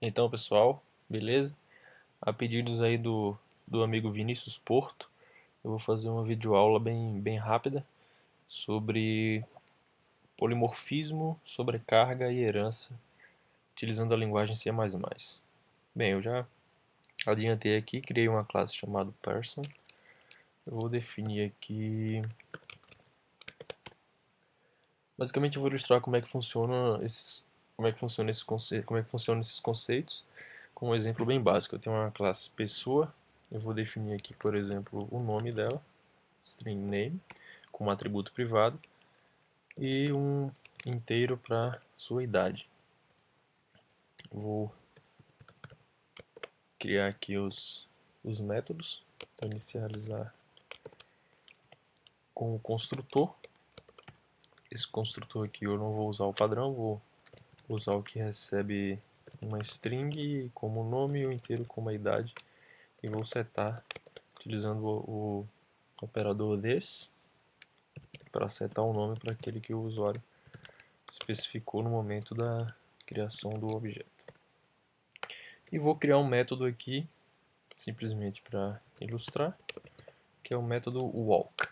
Então pessoal, beleza? A pedidos aí do, do amigo Vinícius Porto, eu vou fazer uma videoaula bem, bem rápida sobre polimorfismo, sobrecarga e herança, utilizando a linguagem C++. Bem, eu já adiantei aqui, criei uma classe chamada person. Eu vou definir aqui... Basicamente eu vou ilustrar como é que funciona esses como é que funciona esse conceito, como é que funcionam esses conceitos, com um exemplo bem básico. Eu tenho uma classe pessoa, eu vou definir aqui, por exemplo, o nome dela, string name, com um atributo privado, e um inteiro para sua idade. Vou criar aqui os, os métodos para inicializar com o construtor. Esse construtor aqui eu não vou usar o padrão, vou usar o que recebe uma string como nome o inteiro como a idade e vou setar utilizando o, o operador this para setar o nome para aquele que o usuário especificou no momento da criação do objeto. E vou criar um método aqui, simplesmente para ilustrar, que é o método walk.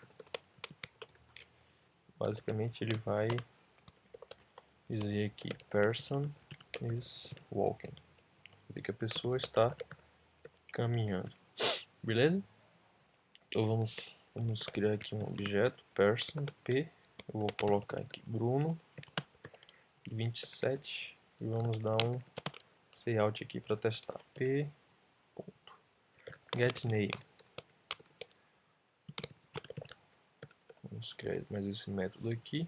Basicamente ele vai dizer aqui person is walking. Dizer que a pessoa está caminhando. Beleza? Então vamos, vamos criar aqui um objeto person p. Eu vou colocar aqui Bruno 27 e vamos dar um layout aqui para testar. p. get name. Vamos criar mais esse método aqui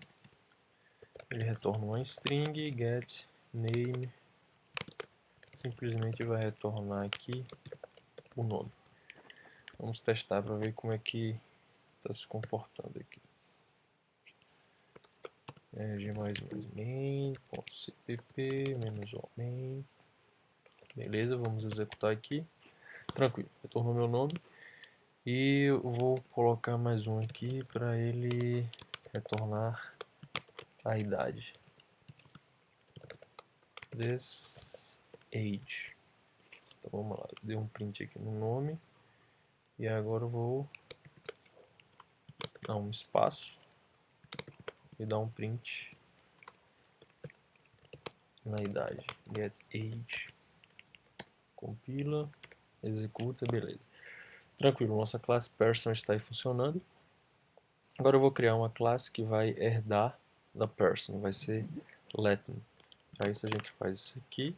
ele retorna uma string get name. Simplesmente vai retornar aqui o nome. Vamos testar para ver como é que está se comportando aqui. É, g main.cpp menos o main. Beleza vamos executar aqui. Tranquilo retornou meu nome. E eu vou colocar mais um aqui para ele retornar a idade. This age. Então vamos lá, dei um print aqui no nome. E agora eu vou dar um espaço e dar um print na idade. Get age. Compila, executa, beleza. Tranquilo, nossa classe person está aí funcionando. Agora eu vou criar uma classe que vai herdar da person, vai ser Latin. Para isso a gente faz isso aqui.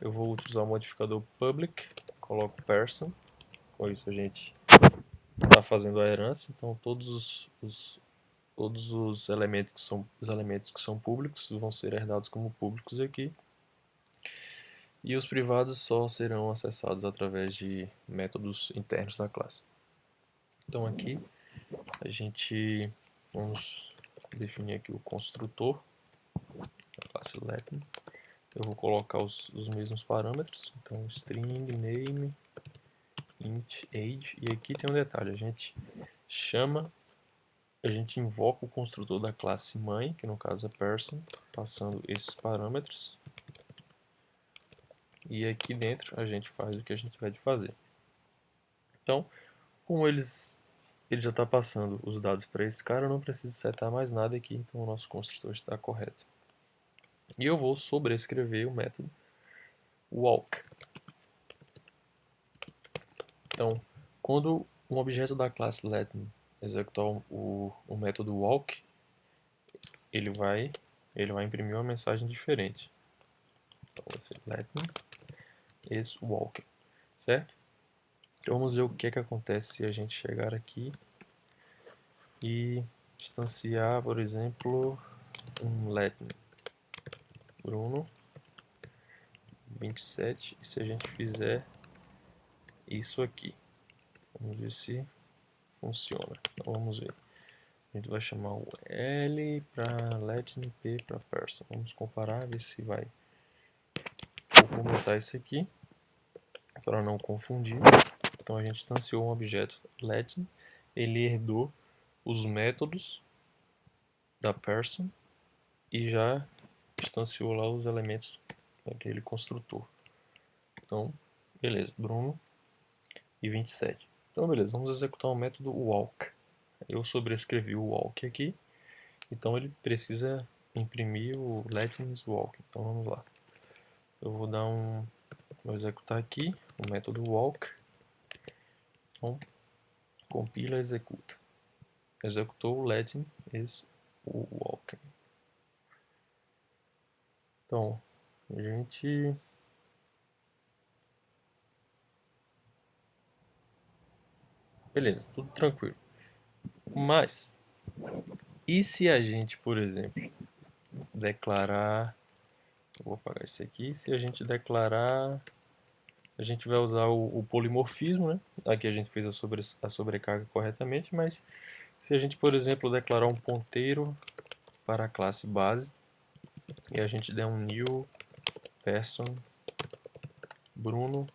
Eu vou utilizar o modificador public, coloco person, com isso a gente está fazendo a herança, então todos os, os, todos os elementos que são os elementos que são públicos vão ser herdados como públicos aqui. E os privados só serão acessados através de métodos internos da classe. Então aqui a gente vamos definir aqui o construtor da classe Latin. Eu vou colocar os, os mesmos parâmetros, então string, name, int, age, e aqui tem um detalhe, a gente chama, a gente invoca o construtor da classe mãe, que no caso é person, passando esses parâmetros, e aqui dentro a gente faz o que a gente vai fazer. Então, como eles ele já está passando os dados para esse cara, eu não preciso setar mais nada aqui, então o nosso construtor está correto. E eu vou sobrescrever o método walk. Então, quando um objeto da classe Latin executar o, o método walk, ele vai, ele vai imprimir uma mensagem diferente. Então vai ser Latin is walking, certo? Então vamos ver o que, é que acontece se a gente chegar aqui e instanciar, por exemplo, um Latin. Bruno 27 e se a gente fizer isso aqui? Vamos ver se funciona. Então vamos ver. A gente vai chamar o L para Latin P para Person vamos comparar ver se vai. Vou comentar isso aqui para não confundir então a gente instanciou um objeto Latin, ele herdou os métodos da person e já instanciou lá os elementos daquele construtor. Então, beleza, Bruno e 27. Então, beleza, vamos executar o método walk. Eu sobrescrevi o walk aqui, então ele precisa imprimir o let's walk. Então, vamos lá. Eu vou dar um... Vou executar aqui o método walk. Então, compila, executa. Executou o letting is walk. Então, a gente Beleza, tudo tranquilo. Mas, e se a gente, por exemplo, declarar... vou apagar esse aqui. Se a gente declarar... A gente vai usar o, o polimorfismo, né? Aqui a gente fez a, sobre, a sobrecarga corretamente, mas se a gente, por exemplo, declarar um ponteiro para a classe base e a gente der um new person Bruno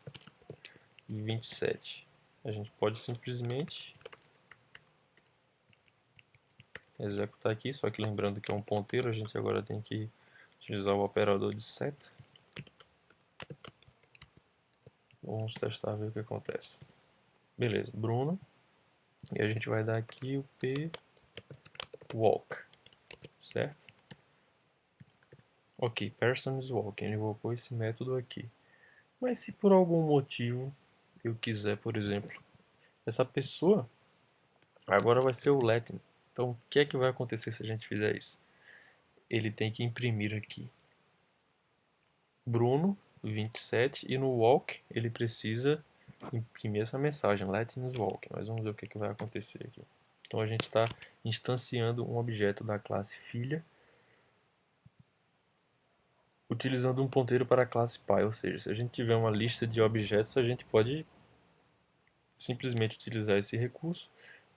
27 a gente pode simplesmente executar aqui, só que lembrando que é um ponteiro, a gente agora tem que utilizar o operador de seta. Vamos testar ver o que acontece. Beleza, Bruno. E a gente vai dar aqui o p walk, certo? Ok, person is walking, ele invocou esse método aqui. Mas se por algum motivo eu quiser, por exemplo, essa pessoa agora vai ser o Latin. Então, o que é que vai acontecer se a gente fizer isso? Ele tem que imprimir aqui Bruno 27 e no walk ele precisa imprimir essa mensagem Latin walk. Mas vamos ver o que, é que vai acontecer aqui. Então a gente está instanciando um objeto da classe filha utilizando um ponteiro para a classe pai, ou seja, se a gente tiver uma lista de objetos, a gente pode simplesmente utilizar esse recurso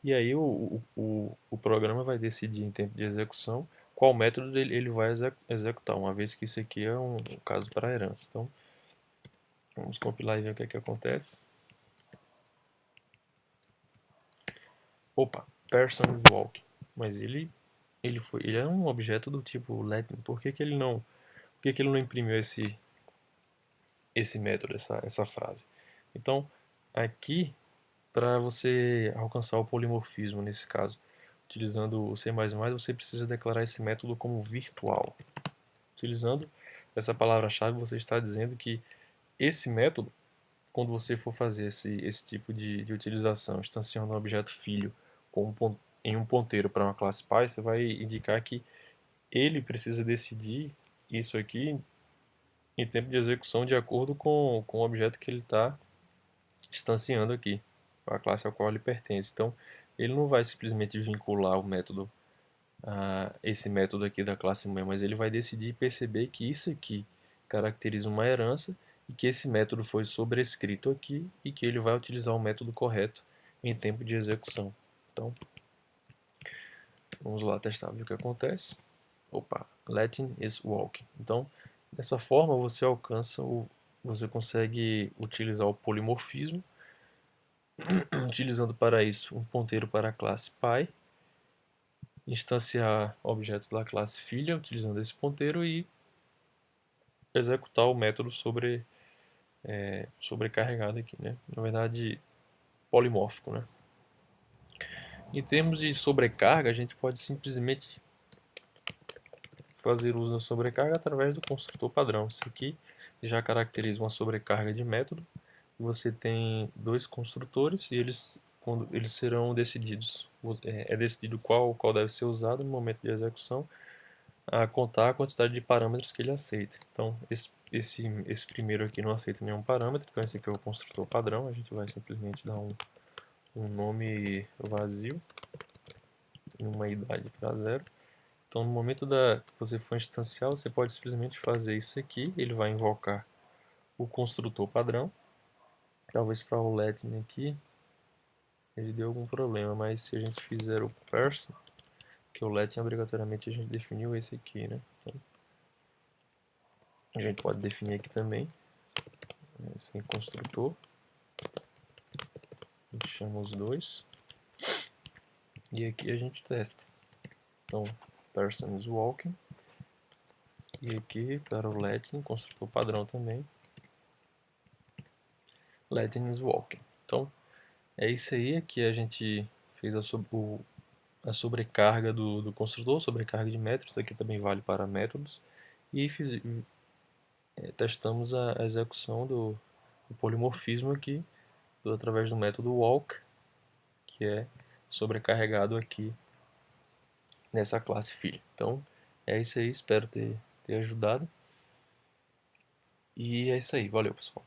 e aí o, o, o programa vai decidir em tempo de execução qual método ele, vai executar, uma vez que isso aqui é um, caso para herança. Então, vamos compilar e ver o que, é que acontece. Opa, person walk. Mas ele, ele, foi, ele é um objeto do tipo letting. Por que, que ele não, por que, que ele não imprimiu esse, esse método, essa, essa frase? Então, aqui para você alcançar o polimorfismo nesse caso, utilizando o C++, você precisa declarar esse método como virtual. Utilizando essa palavra-chave, você está dizendo que esse método, quando você for fazer esse, esse tipo de, de utilização, instanciando um objeto filho um, em um ponteiro para uma classe pai, você vai indicar que ele precisa decidir isso aqui em tempo de execução de acordo com, com o objeto que ele está instanciando aqui a classe ao qual ele pertence. Então, ele não vai simplesmente vincular o método, uh, esse método aqui da classe mãe, mas ele vai decidir perceber que isso aqui caracteriza uma herança e que esse método foi sobrescrito aqui e que ele vai utilizar o método correto em tempo de execução. Então, vamos lá testar ver o que acontece. Opa, letting is walking. Então, dessa forma você alcança o, você consegue utilizar o polimorfismo utilizando para isso um ponteiro para a classe pai, instanciar objetos da classe filha utilizando esse ponteiro e executar o método sobre é, sobrecarregado aqui, né? Na verdade, polimórfico, né? Em termos de sobrecarga, a gente pode simplesmente fazer uso da sobrecarga através do construtor padrão. Isso aqui já caracteriza uma sobrecarga de método você tem dois construtores e eles, quando, eles serão decididos. É, é decidido qual, qual deve ser usado no momento de execução, a contar a quantidade de parâmetros que ele aceita. Então, esse, esse, esse primeiro aqui não aceita nenhum parâmetro, então esse aqui é o construtor padrão, a gente vai simplesmente dar um, um nome vazio, uma idade para zero. Então, no momento da que você for instanciar, você pode simplesmente fazer isso aqui, ele vai invocar o construtor padrão, Talvez para o Lightning aqui ele deu algum problema, mas se a gente fizer o person, que o Lightning obrigatoriamente a gente definiu esse aqui, né? Então, a gente pode definir aqui também, assim, construtor, a gente chama os dois, e aqui a gente testa. Então, person is walking, e aqui para o Lightning, construtor padrão também, Is walking. Então, é isso aí. Aqui a gente fez a, so o, a sobrecarga do, do construtor, sobrecarga de métodos. Aqui também vale para métodos. E fiz, é, testamos a, a execução do, do, polimorfismo aqui do, através do método walk, que é sobrecarregado aqui nessa classe filho. Então, é isso aí. Espero ter, ter ajudado. E é isso aí. Valeu, pessoal.